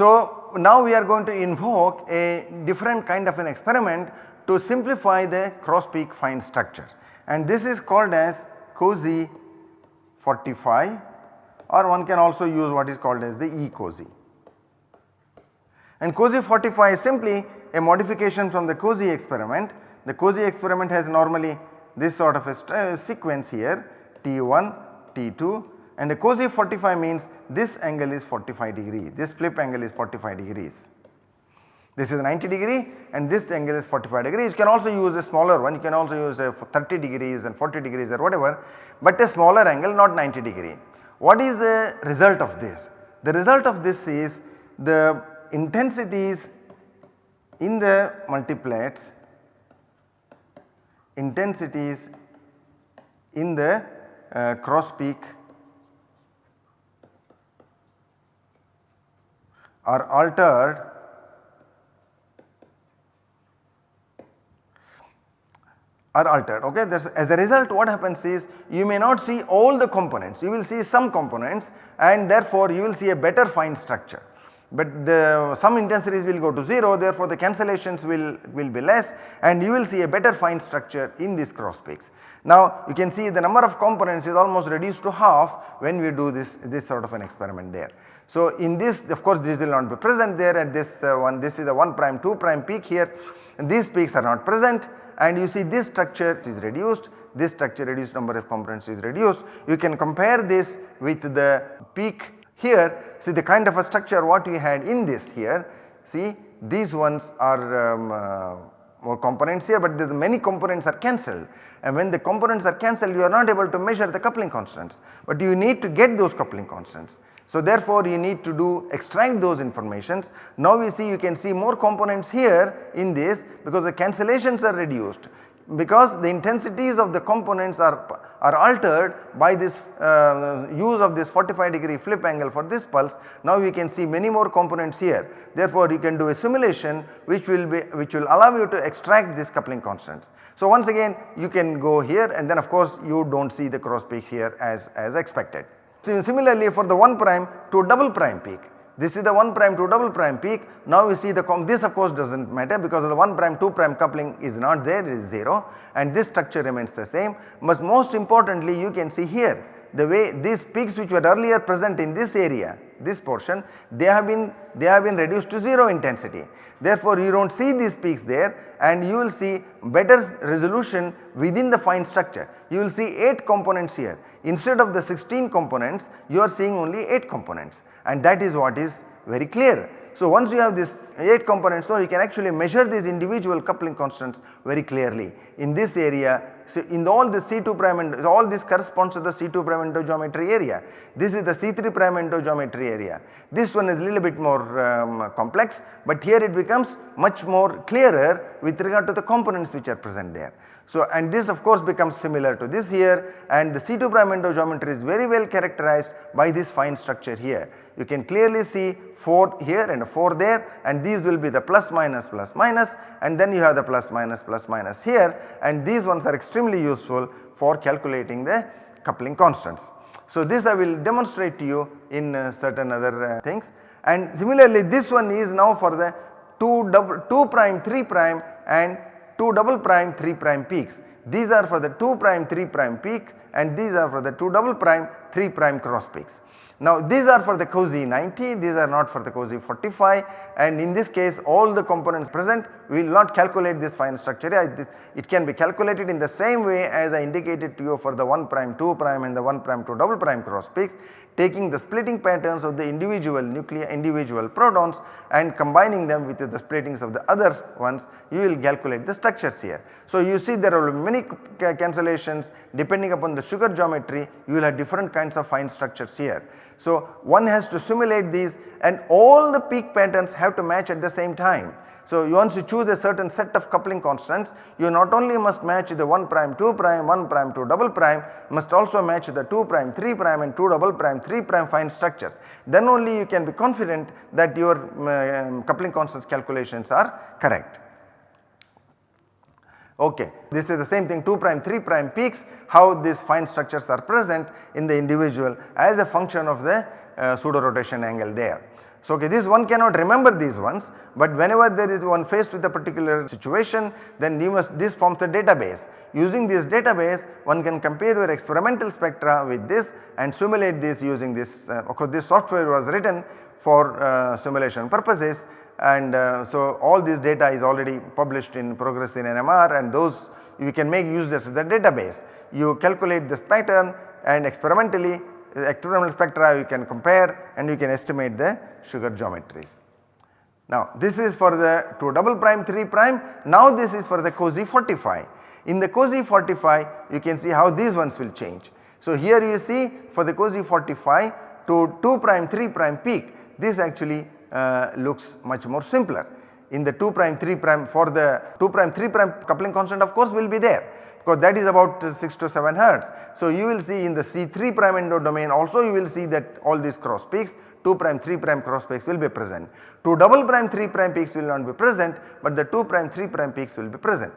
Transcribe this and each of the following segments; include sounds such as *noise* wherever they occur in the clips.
So, now we are going to invoke a different kind of an experiment to simplify the cross peak fine structure and this is called as COSY 45 or one can also use what is called as the E-COSY. And COSY 45 is simply a modification from the COSY experiment. The COSY experiment has normally this sort of a uh, sequence here T1, T2 and the COSY 45 means this angle is 45 degree, this flip angle is 45 degrees. This is 90 degree and this angle is 45 degrees. You can also use a smaller one, you can also use a 30 degrees and 40 degrees or whatever, but a smaller angle not 90 degree. What is the result of this? The result of this is the intensities in the multiplets, intensities in the uh, cross peak are altered are altered okay. as a result what happens is you may not see all the components you will see some components and therefore you will see a better fine structure. But the some intensities will go to 0 therefore the cancellations will, will be less and you will see a better fine structure in these cross peaks. Now you can see the number of components is almost reduced to half when we do this, this sort of an experiment there. So in this of course this will not be present there at this uh, one this is the 1 prime 2 prime peak here. And these peaks are not present. And you see this structure is reduced. This structure reduced number of components is reduced. You can compare this with the peak here. See the kind of a structure what we had in this here. See these ones are um, uh, more components here but the many components are cancelled and when the components are cancelled you are not able to measure the coupling constants but you need to get those coupling constants. So therefore you need to do extract those informations. Now we see you can see more components here in this because the cancellations are reduced because the intensities of the components are, are altered by this uh, use of this 45 degree flip angle for this pulse. Now we can see many more components here therefore you can do a simulation which will be which will allow you to extract these coupling constants. So once again you can go here and then of course you do not see the cross peak here as, as expected. Similarly for the 1 prime to double prime peak this is the 1 prime to double prime peak. Now you see the this of course does not matter because the 1 prime 2 prime coupling is not there it is 0 and this structure remains the same. But most importantly you can see here the way these peaks which were earlier present in this area this portion they have been they have been reduced to 0 intensity. Therefore you do not see these peaks there and you will see better resolution within the fine structure. You will see 8 components here instead of the 16 components you are seeing only 8 components and that is what is very clear. So once you have this 8 components so you can actually measure these individual coupling constants very clearly. In this area so in all the C2 prime and all this corresponds to the C2 prime endogeometry area. This is the C3 prime endogeometry area. This one is a little bit more um, complex but here it becomes much more clearer with regard to the components which are present there. So and this of course becomes similar to this here. And the C2 prime endogeometry is very well characterized by this fine structure here. You can clearly see 4 here and 4 there. And these will be the plus minus plus minus. And then you have the plus minus plus minus here. And these ones are extremely useful for calculating the coupling constants. So this I will demonstrate to you in uh, certain other uh, things. And similarly this one is now for the 2 double 2 prime 3 prime and 2 double prime 3 prime peaks. These are for the 2 prime 3 prime peak and these are for the 2 double prime 3 prime cross peaks. Now these are for the COSY 90, these are not for the COSY 45 and in this case all the components present we will not calculate this fine structure it can be calculated in the same way as I indicated to you for the 1 prime 2 prime and the 1 prime 2 double prime cross peaks taking the splitting patterns of the individual nuclei individual protons and combining them with the splittings of the other ones you will calculate the structures here. So you see there are many cancellations depending upon the sugar geometry you will have different kinds of fine structures here. So one has to simulate these and all the peak patterns have to match at the same time. So once you choose a certain set of coupling constants you not only must match the 1 prime 2 prime 1 prime 2 double prime must also match the 2 prime 3 prime and 2 double prime 3 prime fine structures. Then only you can be confident that your um, coupling constants calculations are correct. Okay. This is the same thing 2 prime 3 prime peaks how these fine structures are present in the individual as a function of the uh, pseudo rotation angle there. So okay, this one cannot remember these ones but whenever there is one faced with a particular situation then you must this forms the database. Using this database one can compare your experimental spectra with this and simulate this using this uh, of course this software was written for uh, simulation purposes and uh, so all this data is already published in progress in NMR and those you can make use this as a database. You calculate this pattern and experimentally experimental spectra you can compare and you can estimate the sugar geometries. Now this is for the 2 double prime 3 prime now this is for the COSY 45. In the COSY 45 you can see how these ones will change. So here you see for the COSY 45 to 2 prime 3 prime peak this actually uh, looks much more simpler. In the 2 prime 3 prime for the 2 prime 3 prime coupling constant of course will be there because that is about 6 to 7 hertz. So you will see in the C3 prime endo domain also you will see that all these cross peaks 2 prime 3 prime cross peaks will be present. 2 double prime 3 prime peaks will not be present but the 2 prime 3 prime peaks will be present.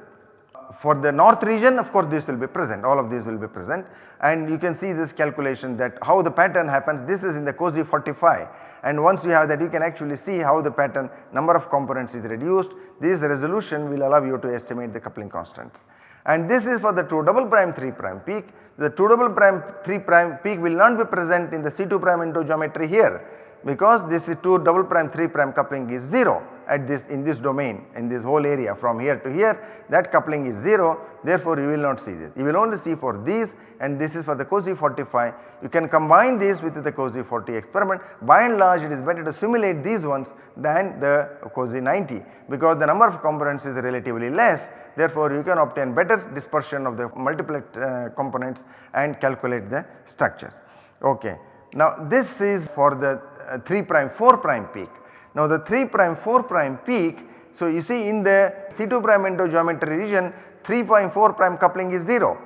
For the north region of course this will be present. All of these will be present. And you can see this calculation that how the pattern happens. This is in the COSY 45 and once you have that you can actually see how the pattern number of components is reduced. This resolution will allow you to estimate the coupling constants. And this is for the 2 double prime 3 prime peak. The 2 double prime 3 prime peak will not be present in the C2 prime endo geometry here because this is 2 double prime 3 prime coupling is 0 at this in this domain in this whole area from here to here that coupling is 0 therefore you will not see this. You will only see for these and this is for the COSY 45 you can combine this with the COSY 40 experiment by and large it is better to simulate these ones than the COSY 90 because the number of components is relatively less therefore you can obtain better dispersion of the multiplet uh, components and calculate the structure. Okay. Now this is for the uh, 3 prime 4 prime peak. Now the 3 prime 4 prime peak so you see in the C2 prime endo geometry region 3.4 prime coupling is 0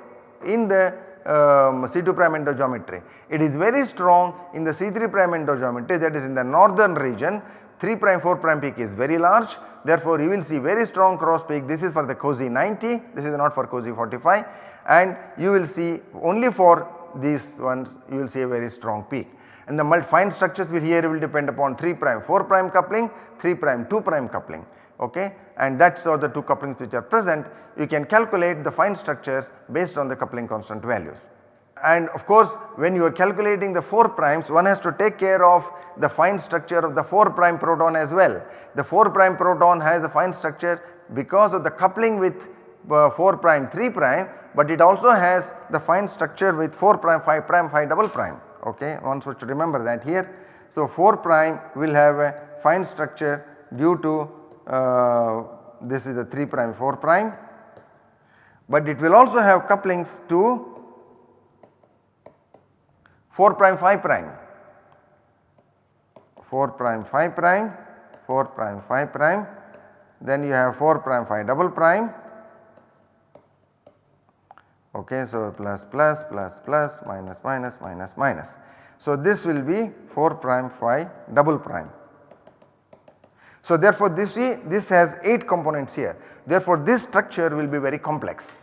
in the um, C2 prime endo geometry. It is very strong in the C3 prime endo geometry that is in the northern region. 3 prime 4 prime peak is very large. Therefore you will see very strong cross peak. This is for the COSY 90 this is not for COSY 45 and you will see only for these ones you will see a very strong peak and the fine structures will here will depend upon 3 prime 4 prime coupling 3 prime 2 prime coupling okay and that is all the two couplings which are present you can calculate the fine structures based on the coupling constant values. And of course when you are calculating the 4 primes one has to take care of the fine structure of the 4 prime proton as well. The 4 prime proton has a fine structure because of the coupling with uh, 4 prime 3 prime but it also has the fine structure with 4 prime 5 prime 5 double prime. Okay? One should remember that here. So 4 prime will have a fine structure due to uh, this is the 3 prime 4 prime. But it will also have couplings to 4 prime 5 prime. 4 prime 5 prime 4 prime 5 prime. Then you have 4 prime 5 double prime okay so plus plus plus plus minus minus minus minus. So this will be 4 prime 5 double prime. So therefore this this has 8 components here. Therefore this structure will be very complex.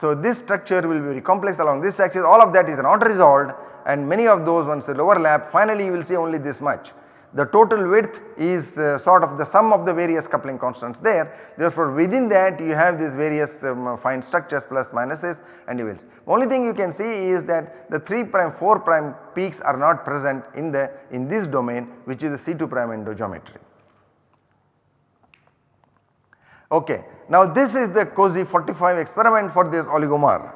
So this structure will be very complex. Along this axis all of that is not resolved. And many of those ones will overlap finally you will see only this much. The total width is uh, sort of the sum of the various coupling constants there therefore within that you have these various um, fine structures plus minuses and will. Only thing you can see is that the 3 prime 4 prime peaks are not present in the in this domain which is the C2 prime endogeometry. Okay. Now this is the COSY 45 experiment for this oligomer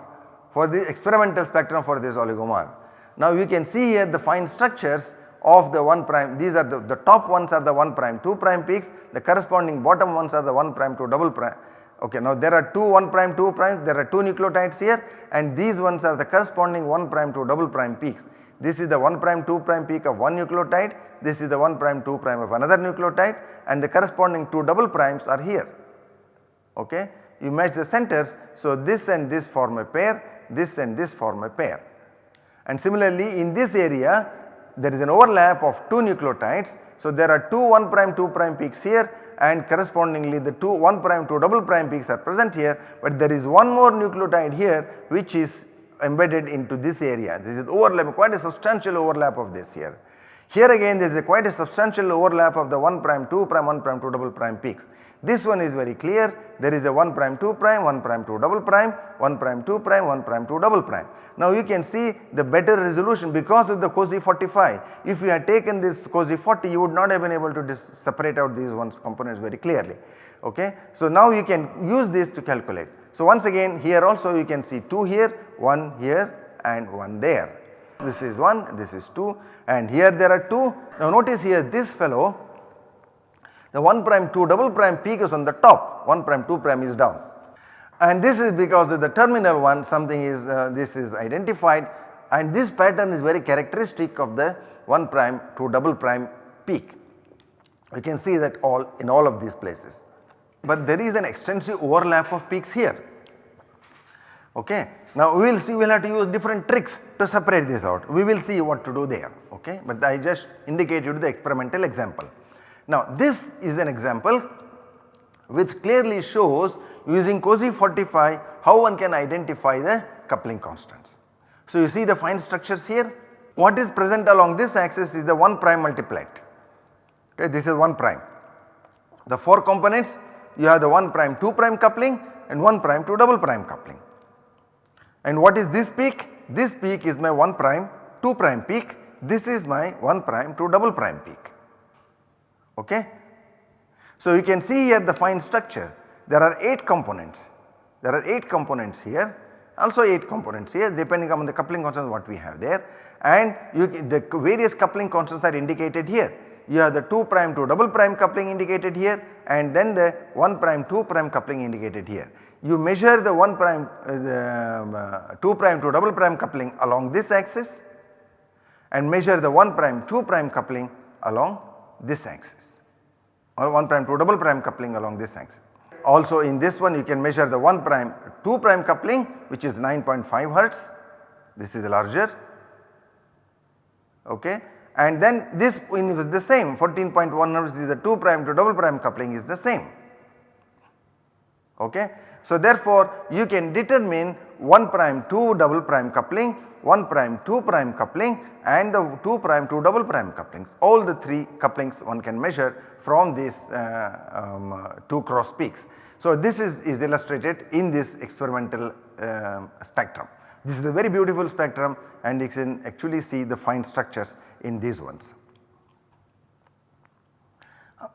for the experimental spectrum for this oligomer. Now you can see here the fine structures of the 1 prime these are the, the top ones are the 1 prime 2 prime peaks the corresponding bottom ones are the 1 prime 2 double prime. Okay, now there are 2 1 prime 2 prime there are 2 nucleotides here and these ones are the corresponding 1 prime 2 double prime peaks. This is the 1 prime 2 prime peak of one nucleotide this is the 1 prime 2 prime of another nucleotide and the corresponding 2 double primes are here okay. You match the centers so this and this form a pair, this and this form a pair. And similarly in this area there is an overlap of 2 nucleotides. So there are 2 1 prime 2 prime peaks here and correspondingly the 2 1 prime 2 double prime peaks are present here but there is one more nucleotide here which is embedded into this area this is overlap quite a substantial overlap of this here. Here again there is a quite a substantial overlap of the 1 prime 2 prime 1 prime 2 double prime peaks. This one is very clear there is a 1 prime 2 prime 1 prime 2 double prime 1 prime 2 prime 1 prime 2 double prime. Now you can see the better resolution because of the COSY 45 if you had taken this COSY 40 you would not have been able to separate out these ones components very clearly okay. So now you can use this to calculate. So once again here also you can see 2 here 1 here and 1 there. This is 1 this is 2 and here there are 2. Now notice here this fellow the 1 prime 2 double prime peak is on the top 1 prime 2 prime is down and this is because of the terminal one something is uh, this is identified and this pattern is very characteristic of the 1 prime 2 double prime peak. You can see that all in all of these places. But there is an extensive overlap of peaks here. Okay. Now we will see we will have to use different tricks to separate this out. We will see what to do there. Okay. But I just indicated the experimental example. Now this is an example which clearly shows using COSY 45 how one can identify the coupling constants. So you see the fine structures here what is present along this axis is the 1 prime multiplet okay this is 1 prime. The 4 components you have the 1 prime 2 prime coupling and 1 prime 2 double prime coupling. And what is this peak? This peak is my 1 prime 2 prime peak this is my 1 prime 2 double prime peak okay. So you can see here the fine structure there are 8 components, there are 8 components here also 8 components here depending on the coupling constants what we have there and you, the various coupling constants are indicated here. You have the 2 prime 2 double prime coupling indicated here and then the 1 prime 2 prime coupling indicated here. You measure the 1 prime uh, the, uh, 2 prime 2 double prime coupling along this axis and measure the 1 prime 2 prime coupling along this axis. Or 1 prime 2 double prime coupling along this axis. Also in this one you can measure the 1 prime 2 prime coupling which is 9.5 hertz. This is larger. Okay? And then this is the same. 14.1 hertz is the 2 prime to double prime coupling is the same. Okay. So therefore you can determine 1 prime 2 double prime coupling 1 prime 2 prime coupling and the 2 prime 2 double prime couplings all the 3 couplings one can measure from these uh, um, uh, 2 cross peaks. So this is, is illustrated in this experimental uh, spectrum. This is a very beautiful spectrum and you can actually see the fine structures in these ones.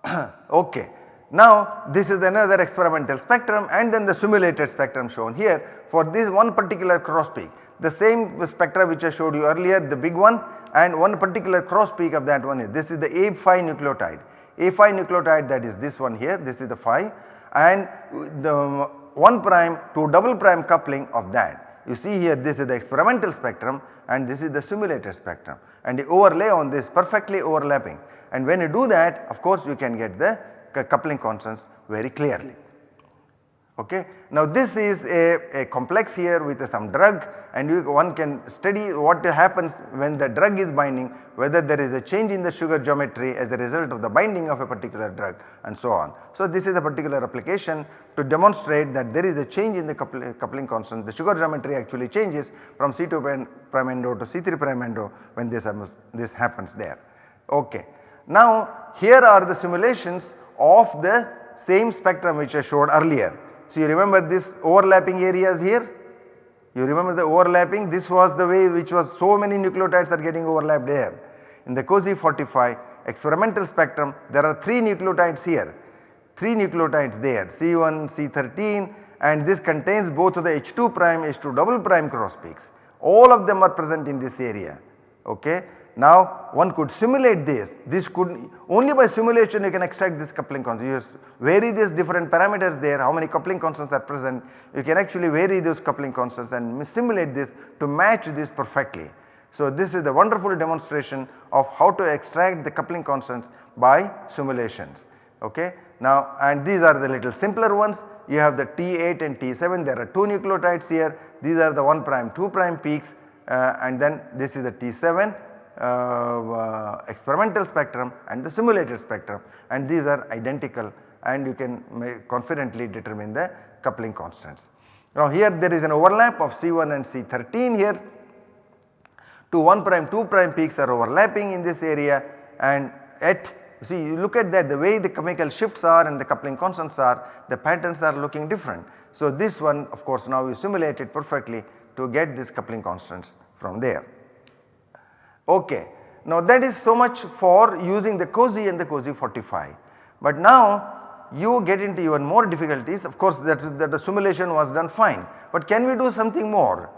*clears throat* okay. Now this is another experimental spectrum and then the simulated spectrum shown here for this one particular cross peak. The same spectra which I showed you earlier the big one and one particular cross peak of that one is this is the A5 nucleotide. A5 nucleotide that is this one here this is the 5 and the 1 prime to double prime coupling of that. You see here this is the experimental spectrum and this is the simulated spectrum and the overlay on this perfectly overlapping and when you do that of course you can get the coupling constants very clearly. Okay. Now this is a, a complex here with some drug and you, one can study what happens when the drug is binding whether there is a change in the sugar geometry as a result of the binding of a particular drug and so on. So this is a particular application to demonstrate that there is a change in the coupling, coupling constant the sugar geometry actually changes from C2 prime endo to C3 prime endo when this, this happens there. Okay. Now here are the simulations of the same spectrum which I showed earlier. So you remember this overlapping areas here? You remember the overlapping? This was the way which was so many nucleotides are getting overlapped there. In the COSY 45 experimental spectrum there are 3 nucleotides here, 3 nucleotides there C1, C13 and this contains both of the H2 prime, H2 double prime cross peaks. All of them are present in this area okay. Now one could simulate this, this could only by simulation you can extract this coupling constant, you vary these different parameters there how many coupling constants are present, you can actually vary those coupling constants and simulate this to match this perfectly. So this is a wonderful demonstration of how to extract the coupling constants by simulations. Okay. Now and these are the little simpler ones. You have the T8 and T7 there are 2 nucleotides here. These are the 1 prime 2 prime peaks uh, and then this is the T7 uh, uh, Uh, uh, experimental spectrum and the simulated spectrum and these are identical and you can confidently determine the coupling constants. Now here there is an overlap of C1 and C13 here. 2 1 prime 2 prime peaks are overlapping in this area and at see you look at that the way the chemical shifts are and the coupling constants are the patterns are looking different. So this one of course now we simulate it perfectly to get this coupling constants from there. Okay. Now that is so much for using the COSY and the COSY 45. But now you get into even more difficulties of course that, that the simulation was done fine. But can we do something more?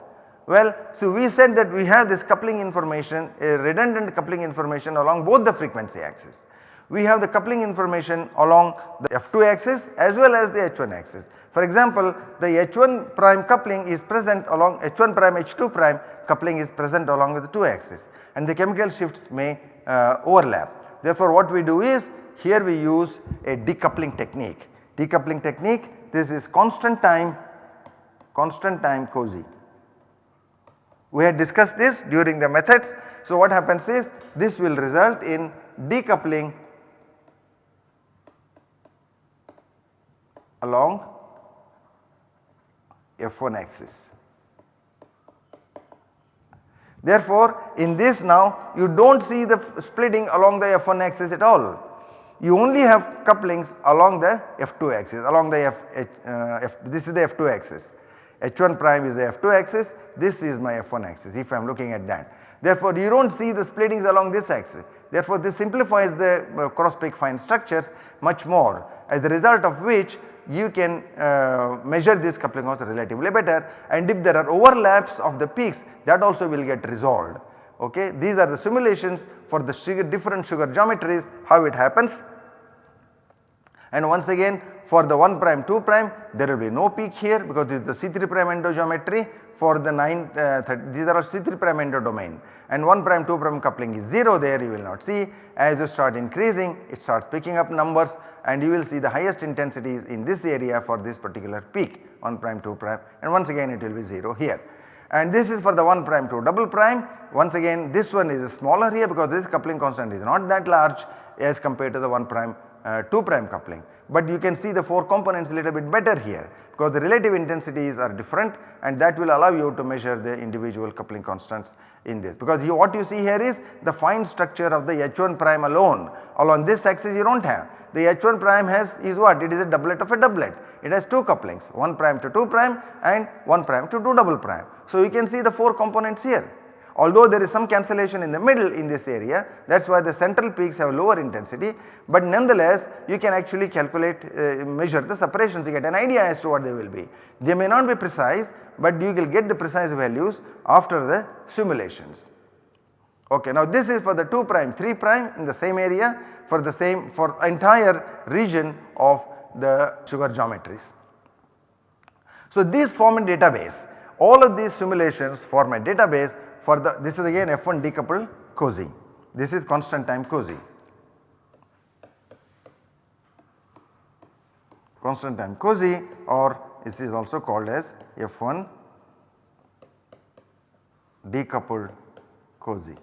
Well, so we said that we have this coupling information a redundant coupling information along both the frequency axis. We have the coupling information along the F2 axis as well as the H1 axis. For example, the H1 prime coupling is present along H1 prime H2 prime coupling is present along with the 2 axis and the chemical shifts may uh, overlap. Therefore, what we do is here we use a decoupling technique. Decoupling technique this is constant time constant time COSY. We had discussed this during the methods. So, what happens is this will result in decoupling along F1 axis. Therefore, in this now you do not see the splitting along the F1 axis at all. You only have couplings along the F2 axis along the F, uh, F this is the F2 axis. H1 prime is the F2 axis, this is my F1 axis if I am looking at that. Therefore, you do not see the splittings along this axis. Therefore, this simplifies the uh, cross peak fine structures much more as a result of which you can uh, measure this coupling also relatively better and if there are overlaps of the peaks that also will get resolved. Okay. These are the simulations for the sugar different sugar geometries how it happens. And once again for the 1 prime 2 prime there will be no peak here because this is the C3 prime endo geometry for the 9 uh, these are C3 prime endo domain and 1 prime 2 prime coupling is 0 there you will not see. As you start increasing it starts picking up numbers and you will see the highest intensities in this area for this particular peak 1 prime 2 prime and once again it will be 0 here. And this is for the 1 prime 2 double prime once again this one is smaller here because this coupling constant is not that large as compared to the 1 prime uh, 2 prime coupling. But you can see the 4 components little bit better here because the relative intensities are different and that will allow you to measure the individual coupling constants in this because you, what you see here is the fine structure of the H1 prime alone along this axis you do not have the H1 prime has is what? It is a doublet of a doublet. It has 2 couplings 1 prime to 2 prime and 1 prime to 2 double prime. So you can see the 4 components here. Although there is some cancellation in the middle in this area that is why the central peaks have lower intensity but nonetheless you can actually calculate uh, measure the separations you get an idea as to what they will be. They may not be precise but you will get the precise values after the simulations. Okay, now this is for the 2 prime 3 prime in the same area for the same for entire region of the sugar geometries. So these form a database all of these simulations form a database for the this is again F1 decoupled COSY this is constant time COSY. Constant time COSY or this is also called as F1 decoupled COSY.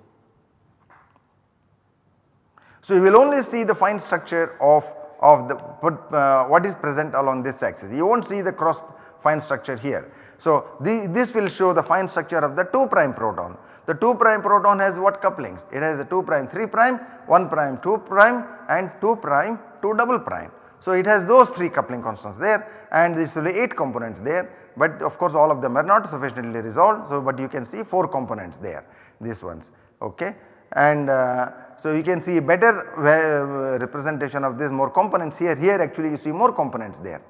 So, you will only see the fine structure of, of the uh, what is present along this axis, you will not see the cross fine structure here. So, the, this will show the fine structure of the 2 prime proton. The 2 prime proton has what couplings? It has a 2 prime 3 prime, 1 prime 2 prime and 2 prime 2 double prime. So, it has those 3 coupling constants there and this will be 8 components there but of course all of them are not sufficiently resolved. So, but you can see 4 components there these ones ok and uh, so, you can see better uh, representation of this more components here, here actually you see more components there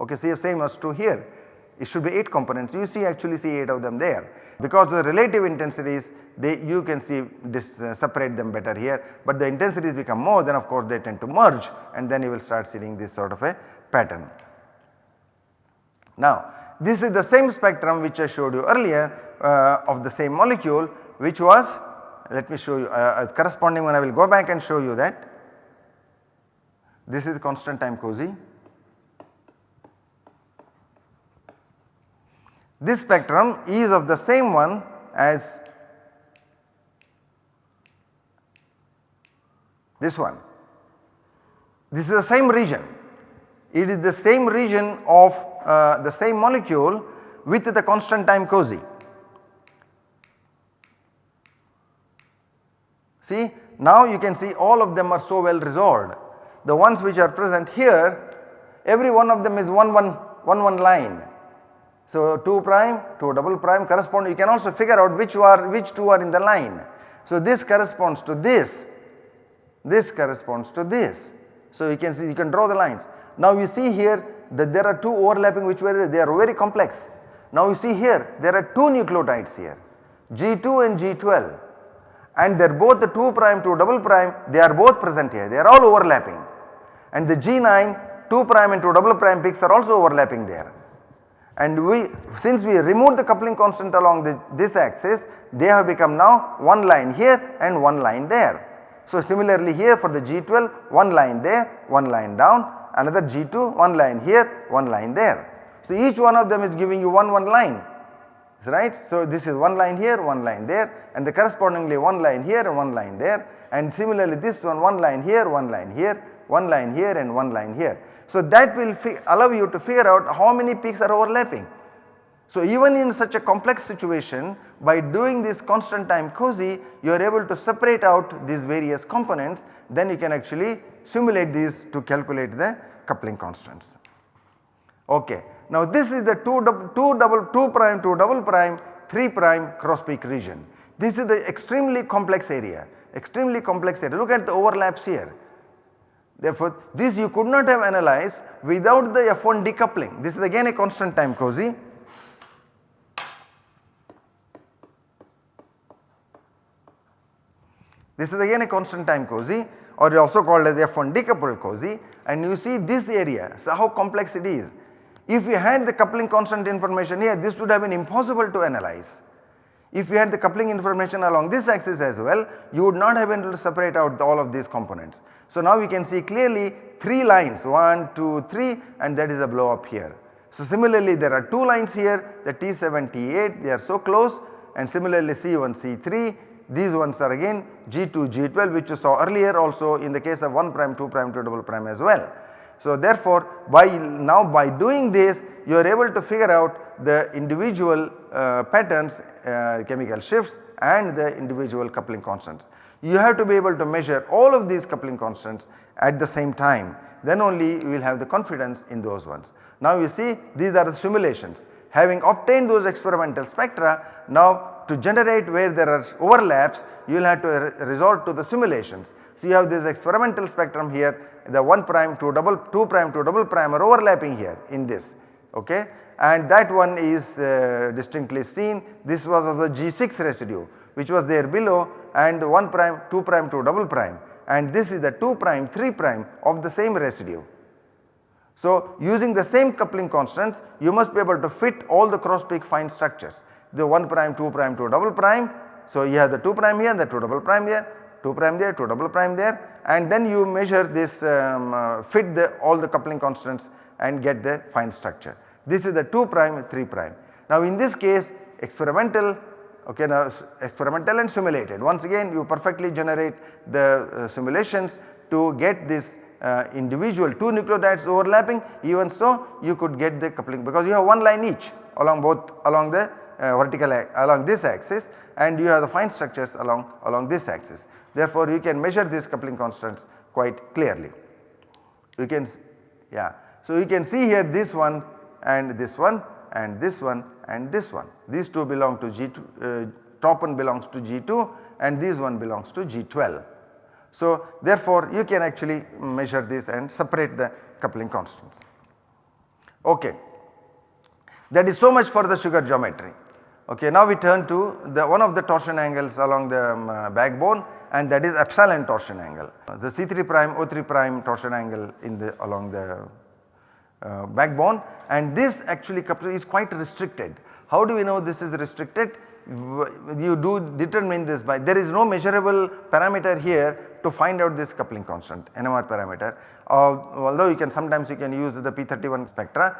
okay see same as to here it should be 8 components you see actually see 8 of them there because the relative intensities they you can see this uh, separate them better here but the intensities become more then of course they tend to merge and then you will start seeing this sort of a pattern. Now this is the same spectrum which I showed you earlier uh, of the same molecule which was let me show you uh, corresponding one I will go back and show you that. This is constant time COSY. This spectrum is of the same one as this one. This is the same region. It is the same region of uh, the same molecule with the constant time COSY. See now you can see all of them are so well resolved. The ones which are present here every one of them is 1 1 1 1 line. So 2 prime 2 double prime correspond you can also figure out which are which 2 are in the line. So this corresponds to this, this corresponds to this. So you can see you can draw the lines. Now you see here that there are two overlapping which were they are very complex. Now you see here there are two nucleotides here G2 and G12 and they are both the 2 prime 2 double prime they are both present here they are all overlapping and the G9 2 prime and 2 double prime peaks are also overlapping there. And we since we removed the coupling constant along the, this axis they have become now one line here and one line there. So similarly here for the G12 one line there one line down another G2 one line here one line there. So each one of them is giving you one one line right. So this is one line here one line there and the correspondingly one line here and one line there and similarly this one one line here one line here one line here and one line here. So that will allow you to figure out how many peaks are overlapping. So even in such a complex situation by doing this constant time COSY you are able to separate out these various components then you can actually simulate these to calculate the coupling constants. Okay. Now this is the 2 double, two double 2 prime 2 double prime 3 prime cross peak region. This is the extremely complex area extremely complex area look at the overlaps here. Therefore this you could not have analyzed without the F1 decoupling this is again a constant time COSY This is again a constant time COSY or also called as F1 decoupled COSY and you see this area so how complex it is. If we had the coupling constant information here this would have been impossible to analyze. If you had the coupling information along this axis as well you would not have been able to separate out all of these components. So now we can see clearly 3 lines 1, 2, 3 and that is a blow up here. So similarly there are 2 lines here the T7, T8 they are so close and similarly C1, C3 these ones are again G2, G12 which you saw earlier also in the case of 1 prime, 2 prime, 2 double prime as well. So therefore by now by doing this you are able to figure out the individual uh, patterns uh, chemical shifts and the individual coupling constants. You have to be able to measure all of these coupling constants at the same time. Then only you will have the confidence in those ones. Now you see these are the simulations. Having obtained those experimental spectra now to generate where there are overlaps you will have to re resort to the simulations. So you have this experimental spectrum here the 1 prime 2 double 2 prime 2 double prime are overlapping here in this okay? And that one is uh, distinctly seen. This was of the G6 residue which was there below and 1 prime 2 prime 2 double prime and this is the 2 prime 3 prime of the same residue. So using the same coupling constants you must be able to fit all the cross peak fine structures the 1 prime 2 prime 2 double prime. So you have the 2 prime here and the 2 double prime here 2 prime there 2 double prime there and then you measure this um, uh, fit the all the coupling constants and get the fine structure. This is the 2 prime 3 prime. Now in this case experimental okay now experimental and simulated once again you perfectly generate the uh, simulations to get this uh, individual 2 nucleotides overlapping even so you could get the coupling because you have one line each along both along the uh, vertical along this axis and you have the fine structures along, along this axis. Therefore, you can measure these coupling constants quite clearly. You can yeah. So, you can see here this one and this one and this one and this one. These two belong to G2, uh, top one belongs to G2 and this one belongs to G12. So, therefore, you can actually measure this and separate the coupling constants. Okay. That is so much for the sugar geometry. Okay, now we turn to the one of the torsion angles along the um, uh, backbone and that is epsilon torsion angle. The C3 prime O3 prime torsion angle in the along the uh, backbone and this actually is quite restricted. How do we know this is restricted? You do determine this by there is no measurable parameter here to find out this coupling constant NMR parameter uh, although you can sometimes you can use the P31 spectra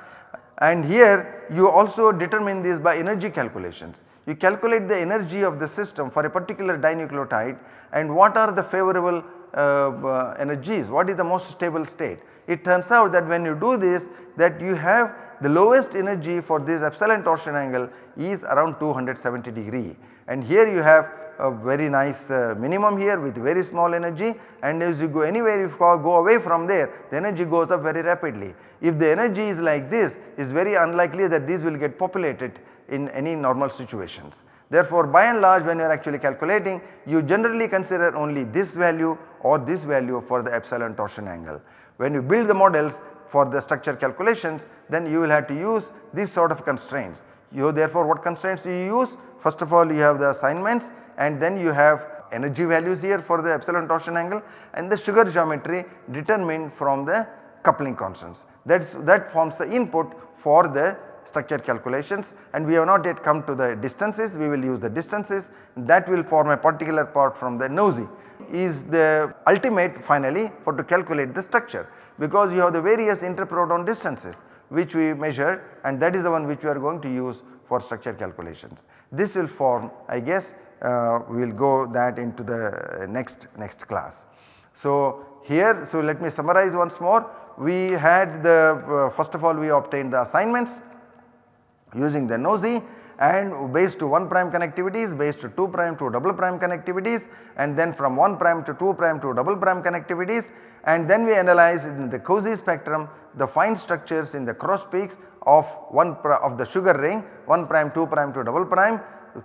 and here you also determine this by energy calculations. You calculate the energy of the system for a particular dinucleotide and what are the favorable energies, what is the most stable state. It turns out that when you do this that you have the lowest energy for this epsilon torsion angle is around 270 degree and here you have a very nice uh, minimum here with very small energy and as you go anywhere if you go away from there the energy goes up very rapidly. If the energy is like this is very unlikely that these will get populated in any normal situations. Therefore, by and large when you are actually calculating you generally consider only this value or this value for the epsilon torsion angle. When you build the models for the structure calculations then you will have to use these sort of constraints. You therefore what constraints do you use? First of all you have the assignments and then you have energy values here for the epsilon torsion angle and the sugar geometry determined from the coupling constants. That that forms the input for the structure calculations and we have not yet come to the distances. We will use the distances. That will form a particular part from the NOESY is the ultimate finally for to calculate the structure. Because you have the various interproton distances which we measure and that is the one which we are going to use for structure calculations. This will form I guess uh, we will go that into the next next class. So here so let me summarize once more. We had the uh, first of all we obtained the assignments using the NOESY and base to 1 prime connectivities, base to 2 prime to double prime connectivities and then from 1 prime to 2 prime to double prime connectivities. And then we analyze in the COSY spectrum the fine structures in the cross peaks of 1 of the sugar ring 1 prime 2 prime to double prime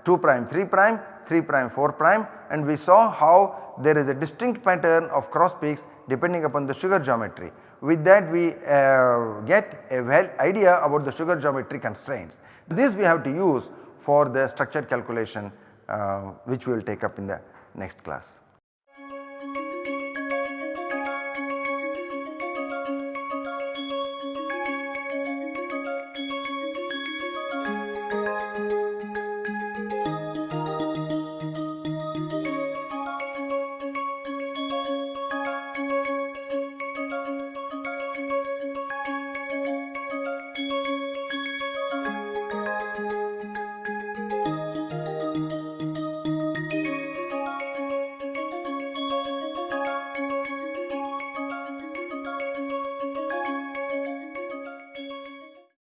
2 prime 3 prime 3 prime 4 prime. And we saw how there is a distinct pattern of cross peaks depending upon the sugar geometry. With that we uh, get a well idea about the sugar geometry constraints. This we have to use for the structure calculation uh, which we will take up in the next class.